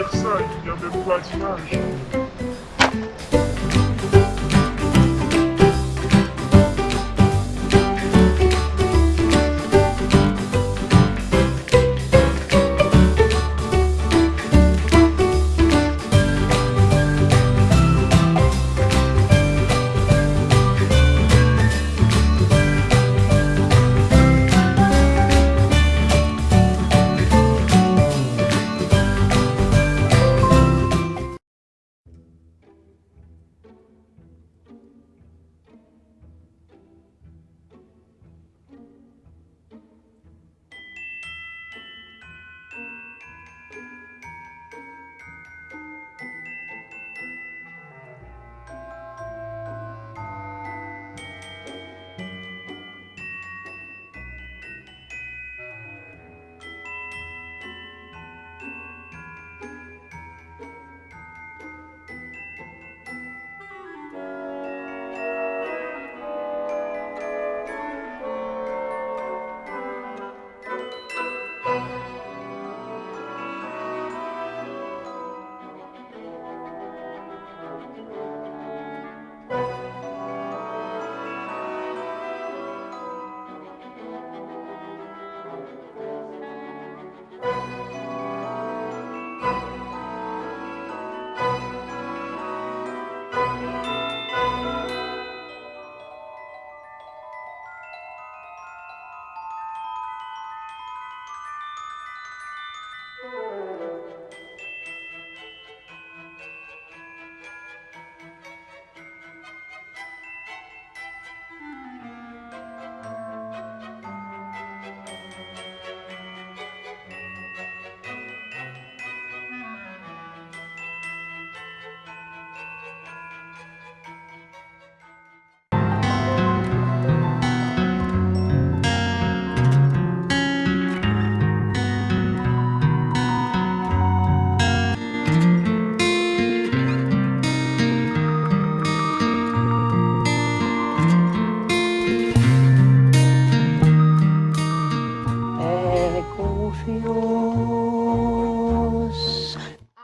anniversaire, il n'y avait pas d'image.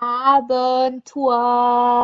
Abenteuer